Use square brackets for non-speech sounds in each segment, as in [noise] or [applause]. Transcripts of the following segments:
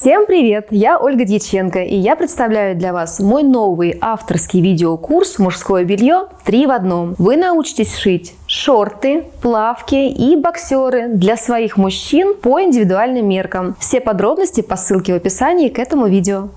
Всем привет! Я Ольга Дьяченко и я представляю для вас мой новый авторский видеокурс «Мужское белье 3 в одном». Вы научитесь шить шорты, плавки и боксеры для своих мужчин по индивидуальным меркам. Все подробности по ссылке в описании к этому видео.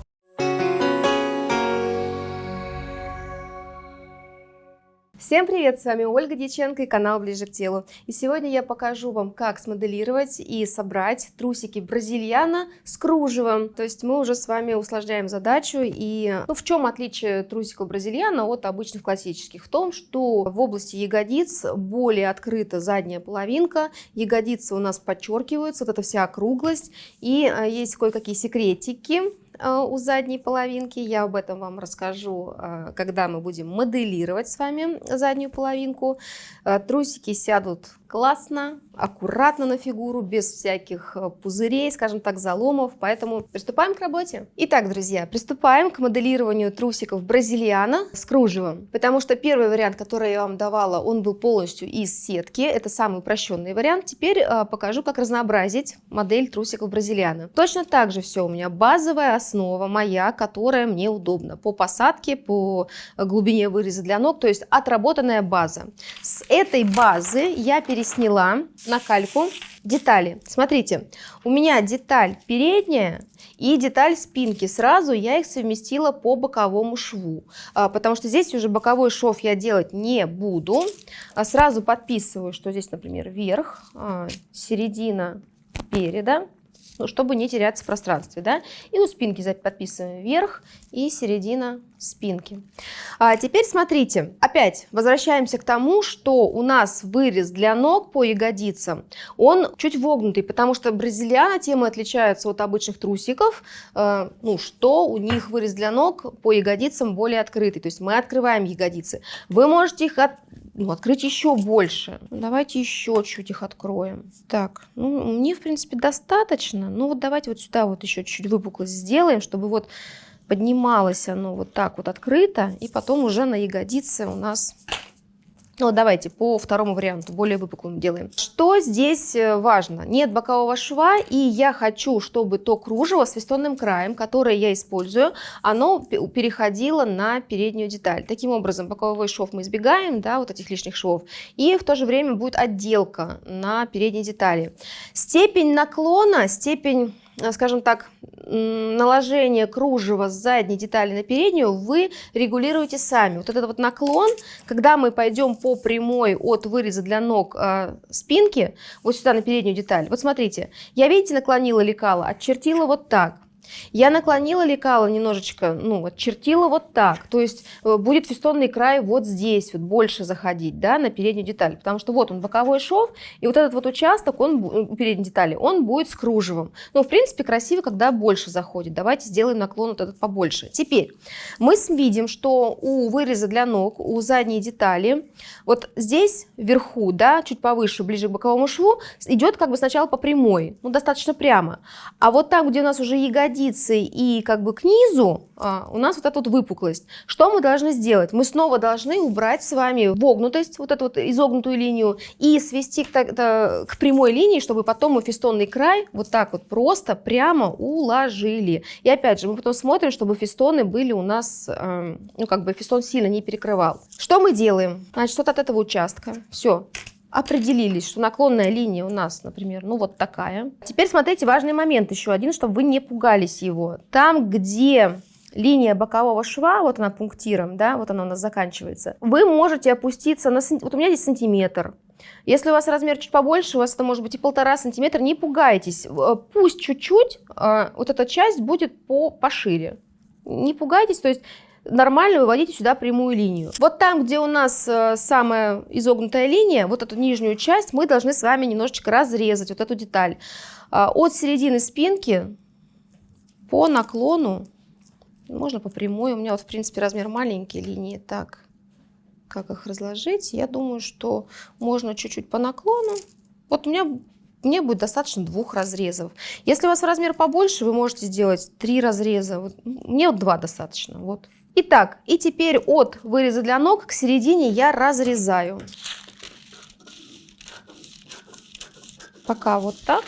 Всем привет! С вами Ольга Дьяченко и канал Ближе к телу. И сегодня я покажу вам, как смоделировать и собрать трусики бразильяна с кружевом. То есть мы уже с вами усложняем задачу. И ну, в чем отличие трусиков бразильяна от обычных классических? В том, что в области ягодиц более открыта задняя половинка, ягодицы у нас подчеркиваются, вот эта вся округлость. И э, есть кое-какие секретики, у задней половинки. Я об этом вам расскажу, э, когда мы будем моделировать с вами заднюю половинку. Э, трусики сядут классно, аккуратно на фигуру, без всяких э, пузырей, скажем так, заломов, поэтому приступаем к работе. Итак, друзья, приступаем к моделированию трусиков бразильяна с кружевом, потому что первый вариант, который я вам давала, он был полностью из сетки, это самый упрощенный вариант. Теперь э, покажу, как разнообразить модель трусиков бразильяна. Точно так же все у меня базовая основа моя, которая мне удобна по посадке, по глубине выреза для ног, то есть отработанная база. С этой базы я перейду пересняла на кальку детали. Смотрите, у меня деталь передняя и деталь спинки. Сразу я их совместила по боковому шву, а, потому что здесь уже боковой шов я делать не буду. А сразу подписываю, что здесь, например, верх, а, середина переда чтобы не теряться в пространстве. Да? И у спинки подписываем вверх и середина спинки. А теперь смотрите, опять возвращаемся к тому, что у нас вырез для ног по ягодицам, он чуть вогнутый, потому что бразильяна темы отличаются от обычных трусиков, э, ну, что у них вырез для ног по ягодицам более открытый, то есть мы открываем ягодицы. Вы можете их от, ну, открыть еще больше. Давайте еще чуть их откроем. Так, ну, мне, в принципе, достаточно. Ну, вот давайте вот сюда вот еще чуть-чуть выпуклость сделаем, чтобы вот поднималось оно вот так вот открыто, и потом уже на ягодице у нас ну, давайте по второму варианту, более выпуклым делаем. Что здесь э, важно? Нет бокового шва, и я хочу, чтобы то кружево с фестонным краем, которое я использую, оно переходило на переднюю деталь. Таким образом, боковой шов мы избегаем, да, вот этих лишних швов, и в то же время будет отделка на передней детали. Степень наклона, степень скажем так, наложение кружева с задней детали на переднюю вы регулируете сами. Вот этот вот наклон, когда мы пойдем по прямой от выреза для ног э, спинки, вот сюда на переднюю деталь, вот смотрите, я, видите, наклонила лекало, отчертила вот так. Я наклонила лекало немножечко, ну, отчертила вот так. То есть э, будет фестонный край вот здесь, вот больше заходить, да, на переднюю деталь. Потому что вот он боковой шов, и вот этот вот участок, он, у передней детали, он будет с кружевом. Ну, в принципе, красиво, когда больше заходит. Давайте сделаем наклон вот этот побольше. Теперь мы видим, что у выреза для ног, у задней детали, вот здесь вверху, да, чуть повыше, ближе к боковому шву, идет как бы сначала по прямой, ну, достаточно прямо. А вот там, где у нас уже ягодицы, ягодицы и как бы к низу а, у нас вот эта вот выпуклость. Что мы должны сделать? Мы снова должны убрать с вами вогнутость, вот эту вот изогнутую линию, и свести к, к прямой линии, чтобы потом мы фестонный край вот так вот просто прямо уложили. И опять же, мы потом смотрим, чтобы фестоны были у нас, э, ну как бы фестон сильно не перекрывал. Что мы делаем? Значит, вот от этого участка. Все, определились, что наклонная линия у нас, например, ну вот такая. Теперь смотрите, важный момент еще один, чтобы вы не пугались его. Там, где линия бокового шва, вот она пунктиром, да, вот она у нас заканчивается, вы можете опуститься на, вот у меня здесь сантиметр, если у вас размер чуть побольше, у вас это может быть и полтора сантиметра, не пугайтесь, пусть чуть-чуть а, вот эта часть будет по, пошире. Не пугайтесь, то есть нормально выводите сюда прямую линию. Вот там, где у нас э, самая изогнутая линия, вот эту нижнюю часть, мы должны с вами немножечко разрезать, вот эту деталь. А, от середины спинки по наклону, можно по прямой, у меня вот в принципе размер маленький линии, так, как их разложить, я думаю, что можно чуть-чуть по наклону. Вот у меня мне будет достаточно двух разрезов. Если у вас размер побольше, вы можете сделать три разреза. Мне вот два достаточно. Вот Итак, и теперь от выреза для ног к середине я разрезаю. Пока вот так.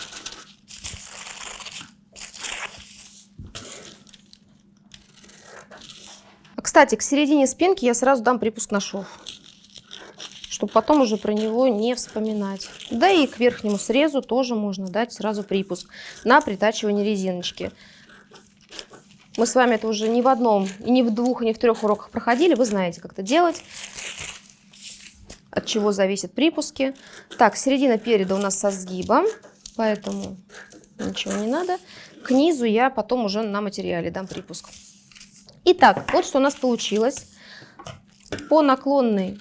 А, кстати, к середине спинки я сразу дам припуск на шов, чтобы потом уже про него не вспоминать. Да и к верхнему срезу тоже можно дать сразу припуск на притачивание резиночки. Мы с вами это уже не в одном, и не в двух, и не в трех уроках проходили. Вы знаете, как это делать, от чего зависят припуски. Так, середина переда у нас со сгибом, поэтому ничего не надо. К низу я потом уже на материале дам припуск. Итак, вот что у нас получилось. По наклонной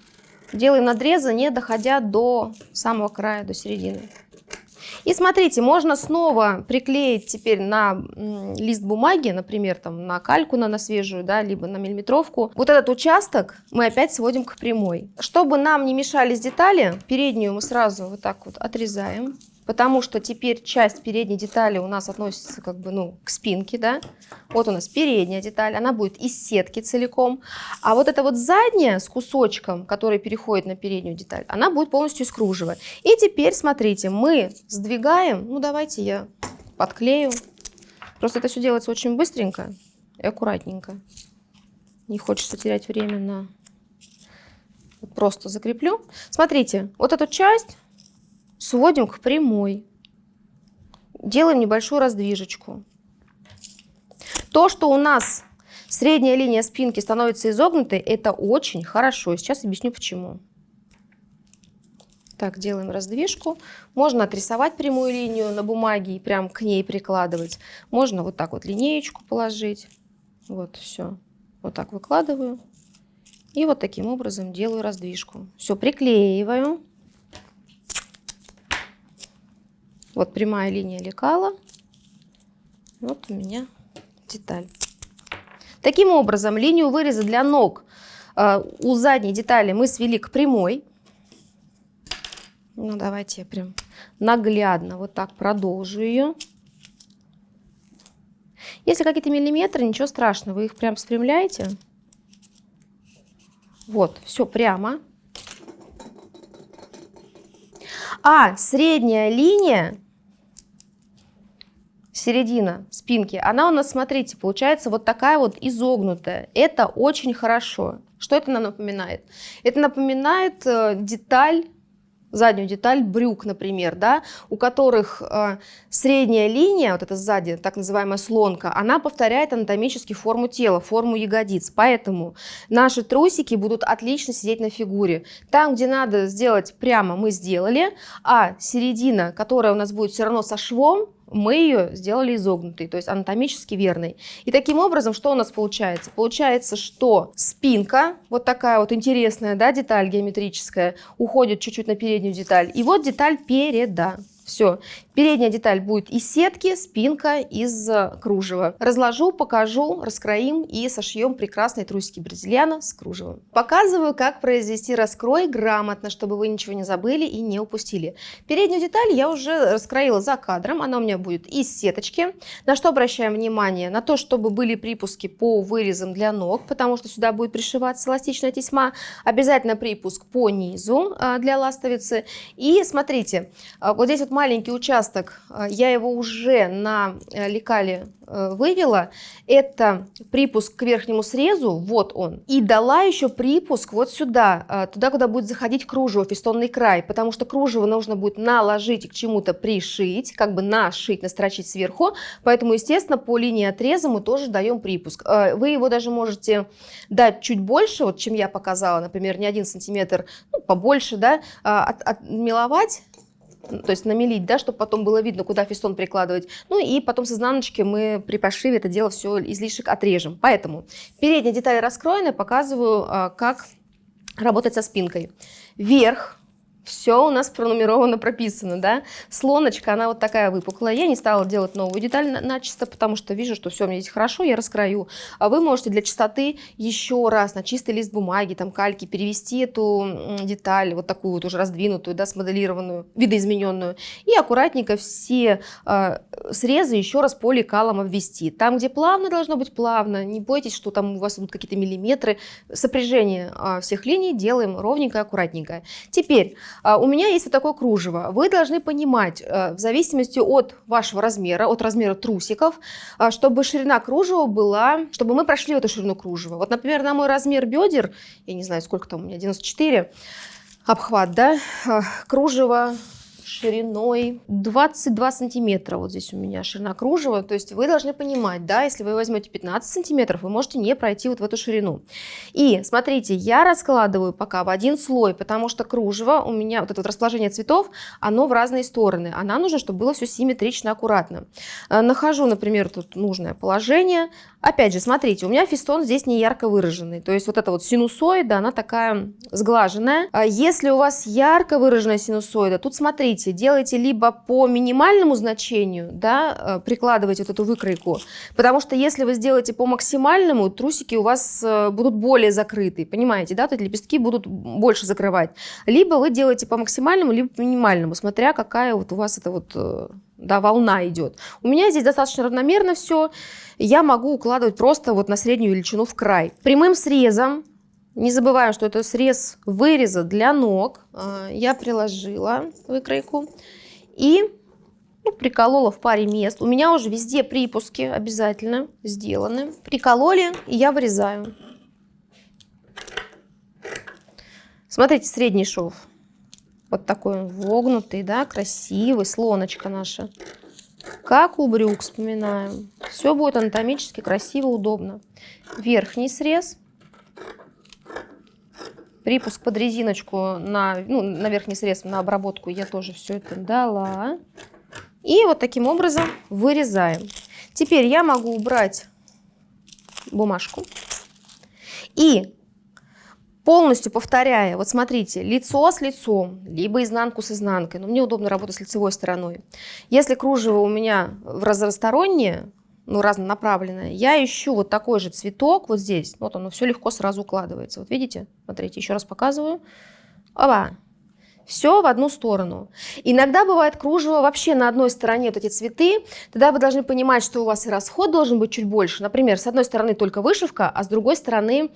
делаем надрезы, не доходя до самого края, до середины. И смотрите, можно снова приклеить теперь на лист бумаги, например, там на кальку на, на свежую, да, либо на миллиметровку. Вот этот участок мы опять сводим к прямой. Чтобы нам не мешались детали, переднюю мы сразу вот так вот отрезаем потому что теперь часть передней детали у нас относится как бы, ну, к спинке, да. Вот у нас передняя деталь, она будет из сетки целиком. А вот эта вот задняя с кусочком, который переходит на переднюю деталь, она будет полностью из кружева. И теперь, смотрите, мы сдвигаем, ну, давайте я подклею. Просто это все делается очень быстренько и аккуратненько. Не хочется терять время на... Просто закреплю. Смотрите, вот эту часть сводим к прямой. Делаем небольшую раздвижечку. То, что у нас средняя линия спинки становится изогнутой, это очень хорошо. Сейчас объясню почему. Так, делаем раздвижку. Можно отрисовать прямую линию на бумаге и прям к ней прикладывать. Можно вот так вот линеечку положить. Вот, все. Вот так выкладываю. И вот таким образом делаю раздвижку. Все, приклеиваю. Вот прямая линия лекала. Вот у меня деталь. Таким образом, линию выреза для ног э, у задней детали мы свели к прямой. Ну, давайте я прям наглядно вот так продолжу ее. Если какие-то миллиметры, ничего страшного, вы их прям спрямляете. Вот, все прямо. А средняя линия, середина спинки, она у нас, смотрите, получается вот такая вот изогнутая. Это очень хорошо. Что это нам напоминает? Это напоминает э, деталь заднюю деталь брюк, например, да, у которых э, средняя линия, вот эта сзади, так называемая слонка, она повторяет анатомически форму тела, форму ягодиц. Поэтому наши трусики будут отлично сидеть на фигуре. Там, где надо сделать прямо, мы сделали, а середина, которая у нас будет все равно со швом, мы ее сделали изогнутой, то есть анатомически верной. И таким образом, что у нас получается? Получается, что спинка, вот такая вот интересная да, деталь геометрическая, уходит чуть-чуть на переднюю деталь. И вот деталь переда. Все. Передняя деталь будет из сетки, спинка из э, кружева. Разложу, покажу, раскроим и сошьем прекрасные трусики бразильяна с кружевом. Показываю, как произвести раскрой грамотно, чтобы вы ничего не забыли и не упустили. Переднюю деталь я уже раскроила за кадром. Она у меня будет из сеточки. На что обращаем внимание? На то, чтобы были припуски по вырезам для ног, потому что сюда будет пришиваться эластичная тесьма. Обязательно припуск по низу а, для ластовицы. И смотрите, а, вот здесь вот маленький участок, э, я его уже на э, лекале э, вывела. Это припуск к верхнему срезу, вот он. И дала еще припуск вот сюда, туда, куда будет заходить кружево, фестонный край, потому что кружево нужно будет наложить и к чему-то пришить, как бы нашить, настрочить сверху. Поэтому, естественно, по линии отреза мы тоже даем припуск. Вы его даже можете дать чуть больше, вот чем я показала, например, не один сантиметр, ну, побольше, да, от, отмеловать то есть намелить, да, чтобы потом было видно, куда фестон прикладывать. Ну и потом с изнаночки мы при пошиве это дело все излишек отрежем. Поэтому передняя деталь раскроена, показываю, а, как работать со спинкой. Вверх все у нас пронумеровано, прописано, да. Слоночка, она вот такая выпуклая. Я не стала делать новую деталь начисто, потому что вижу, что все у меня здесь хорошо, я раскрою. А вы можете для чистоты еще раз на чистый лист бумаги, там кальки, перевести эту деталь, вот такую вот уже раздвинутую, да, смоделированную, видоизмененную. И аккуратненько все э, срезы еще раз по лекалам обвести. Там, где плавно, должно быть плавно. Не бойтесь, что там у вас будут какие-то миллиметры. Сопряжение э, всех линий делаем ровненько, аккуратненько. Теперь у меня есть вот такое кружево. Вы должны понимать, э, в зависимости от вашего размера, от размера трусиков, а, чтобы ширина кружева была, чтобы мы прошли эту ширину кружева. Вот, например, на мой размер бедер, я не знаю, сколько там у меня, 94, обхват, да, а, кружево шириной 22 сантиметра. Вот здесь у меня ширина кружева. То есть вы должны понимать, да, если вы возьмете 15 сантиметров, вы можете не пройти вот в эту ширину. И смотрите, я раскладываю пока в один слой, потому что кружево у меня, вот это вот расположение цветов, оно в разные стороны. А нам нужно, чтобы было все симметрично, аккуратно. Э, нахожу, например, тут нужное положение. Опять же, смотрите, у меня фистон здесь не ярко выраженный. То есть вот эта вот синусоида, она такая сглаженная. А если у вас ярко выраженная синусоида, тут смотрите, делайте либо по минимальному значению, да, э, прикладывайте вот эту выкройку, потому что если вы сделаете по максимальному, трусики у вас э, будут более закрыты, понимаете, да, то есть лепестки будут больше закрывать. Либо вы делаете по максимальному, либо по минимальному, смотря какая вот у вас это вот э, да, волна идет. У меня здесь достаточно равномерно все. Я могу укладывать просто вот на среднюю величину в край. Прямым срезом, не забываем, что это срез выреза для ног, а, я приложила выкройку и ну, приколола в паре мест. У меня уже везде припуски обязательно сделаны. Прикололи, и я вырезаю. Смотрите, средний шов. Вот такой он вогнутый, да, красивый, слоночка наша. Как у брюк, вспоминаем. Все будет анатомически красиво, удобно. Верхний срез. Припуск под резиночку на, ну, на верхний срез, на обработку я тоже все это дала. И вот таким образом вырезаем. Теперь я могу убрать бумажку. И полностью повторяя, вот смотрите, лицо с лицом, либо изнанку с изнанкой, но мне удобно работать с лицевой стороной. Если кружево у меня в разностороннее, ну, разнонаправленное, я ищу вот такой же цветок вот здесь, вот оно все легко сразу укладывается. Вот видите? Смотрите, еще раз показываю. Оба! Все в одну сторону. Иногда бывает кружево вообще на одной стороне вот эти цветы. Тогда вы должны понимать, что у вас и расход должен быть чуть больше. Например, с одной стороны только вышивка, а с другой стороны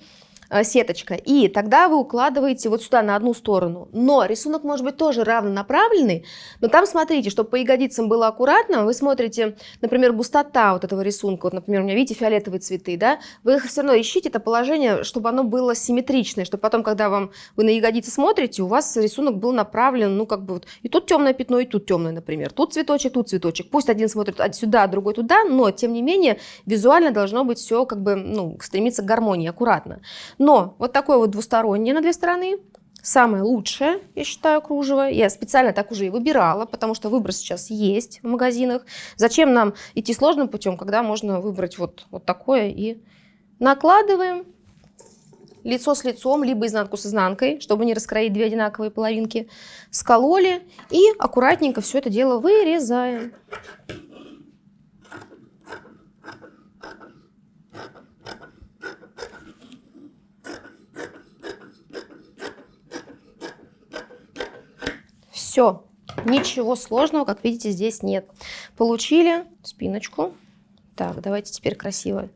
сеточка. И тогда вы укладываете вот сюда на одну сторону. Но рисунок может быть тоже равнонаправленный, но там смотрите, чтобы по ягодицам было аккуратно, вы смотрите, например, густота вот этого рисунка. Вот, например, у меня, видите, фиолетовые цветы, да? Вы их все равно ищите это положение, чтобы оно было симметричное, чтобы потом, когда вам, вы на ягодицы смотрите, у вас рисунок был направлен, ну, как бы вот, и тут темное пятно, и тут темное, например. Тут цветочек, тут цветочек. Пусть один смотрит сюда, а другой туда, но, тем не менее, визуально должно быть все, как бы, ну, стремиться к гармонии, аккуратно. Но вот такое вот двустороннее на две стороны, самое лучшее, я считаю, кружево. Я специально так уже и выбирала, потому что выбор сейчас есть в магазинах. Зачем нам идти сложным путем, когда можно выбрать вот, вот такое и накладываем лицо с лицом, либо изнанку с изнанкой, чтобы не раскроить две одинаковые половинки. Скололи и аккуратненько все это дело вырезаем. Все, ничего сложного, как видите, здесь нет. Получили спиночку. Так, давайте теперь красиво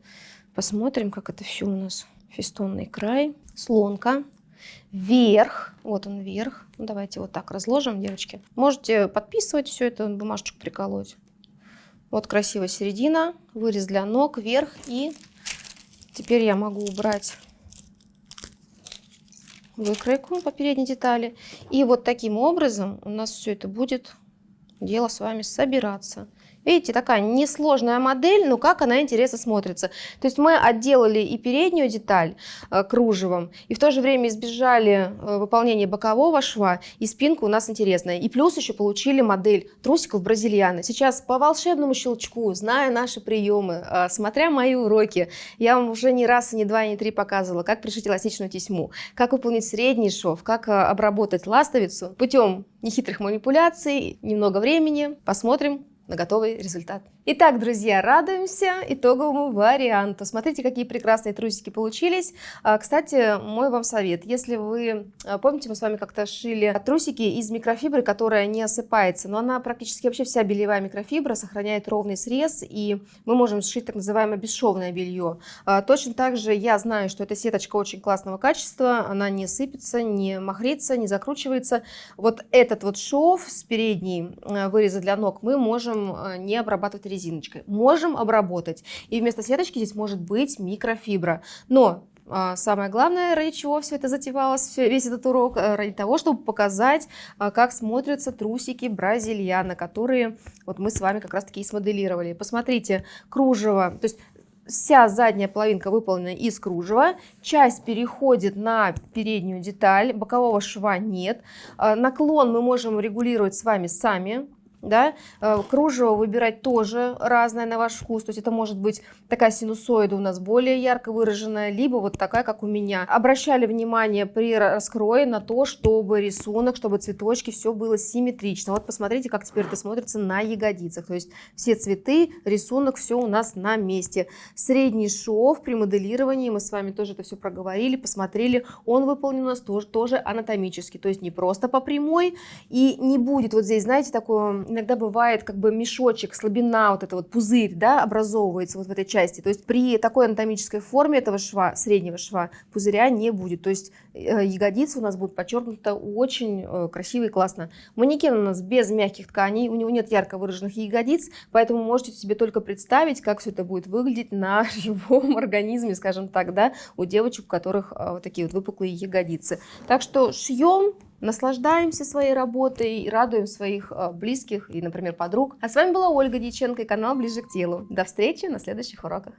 посмотрим, как это все у нас. Фестонный край, слонка, вверх, вот он вверх. Ну, давайте вот так разложим, девочки. Можете подписывать все это, бумажечку приколоть. Вот красивая середина, вырез для ног, вверх. И теперь я могу убрать выкройку по передней детали. И вот таким образом у нас все это будет дело с вами собираться. Видите, такая несложная модель, но как она интересно смотрится. То есть мы отделали и переднюю деталь э, кружевом, и в то же время избежали э, выполнения бокового шва, и спинка у нас интересная. И плюс еще получили модель трусиков бразильяна. Сейчас по волшебному щелчку, зная наши приемы, э, смотря мои уроки, я вам уже не раз, и не два, и не три показывала, как пришить эластичную тесьму, как выполнить средний шов, как э, обработать ластовицу путем нехитрых манипуляций, немного времени. Посмотрим, на готовый результат. Итак, друзья, радуемся итоговому варианту. Смотрите, какие прекрасные трусики получились. А, кстати, мой вам совет. Если вы, а, помните, мы с вами как-то шили трусики из микрофибры, которая не осыпается, но она практически вообще вся бельевая микрофибра, сохраняет ровный срез, и мы можем сшить так называемое бесшовное белье. А, точно так же я знаю, что эта сеточка очень классного качества, она не сыпется, не махрится, не закручивается. Вот этот вот шов с передней выреза для ног мы можем не обрабатывать резиночкой. Можем обработать. И вместо сеточки здесь может быть микрофибра. Но а, Самое главное, ради чего все это затевалось, весь этот урок, э, ради того, чтобы показать, а, как смотрятся трусики бразильяна, которые вот мы с вами как раз таки и смоделировали. Посмотрите, кружево, то есть вся задняя половинка выполнена из кружева, часть переходит на переднюю деталь, бокового шва нет. А, наклон мы можем регулировать с вами сами, да, э, кружево выбирать тоже разное на ваш вкус, то есть это может быть такая синусоида у нас более ярко выраженная, либо вот такая, как у меня. Обращали внимание при раскрое на то, чтобы рисунок, чтобы цветочки, все было симметрично. Вот посмотрите, как теперь это смотрится на ягодицах, то есть все цветы, рисунок, все у нас на месте. Средний шов при моделировании, мы с вами тоже это все проговорили, посмотрели, он выполнен у нас тоже, тоже анатомически, то есть не просто по прямой, и не будет вот здесь, знаете, такое иногда бывает как бы мешочек, слабина, вот это вот пузырь, да, образовывается вот в этой части. То есть при такой анатомической форме этого шва, среднего шва, пузыря не будет. То есть э, ягодицы у нас будут подчеркнуты очень э, красиво и классно. Манекен у нас без мягких тканей, у него нет ярко выраженных ягодиц, поэтому можете себе только представить, как все это будет выглядеть на [laughs] живом организме, скажем так, да, у девочек, у которых э, вот такие вот выпуклые ягодицы. Так что шьем наслаждаемся своей работой и радуем своих а, близких и, например, подруг. А с вами была Ольга Дьяченко и канал «Ближе к телу». До встречи на следующих уроках.